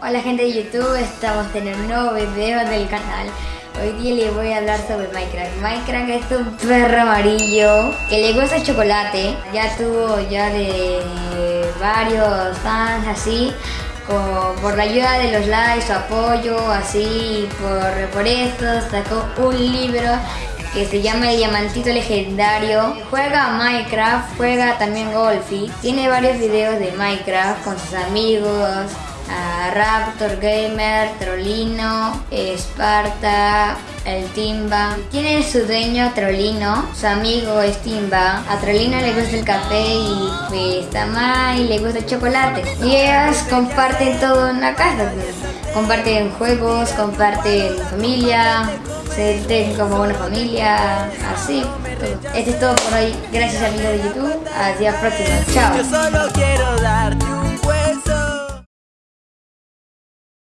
Hola gente de YouTube, estamos en un nuevo video del canal Hoy día les voy a hablar sobre Minecraft Minecraft es un perro amarillo que le gusta el chocolate Ya tuvo ya de varios fans así por la ayuda de los likes, su apoyo, así, por, por sacó un libro que se llama El Diamantito Legendario. Juega Minecraft, juega también Golfi. Tiene varios videos de Minecraft con sus amigos, Raptor Gamer, Trolino, Esparta, el Timba. Tiene su dueño Trolino, su amigo es Timba. A Trolino le gusta el café y pues a y le gusta el chocolate. Y ellas comparten todo en la casa. Comparten juegos, comparten familia, se sienten como una familia, así. Todo. Esto es todo por hoy. Gracias amigos de YouTube. Hasta la próxima. Chao.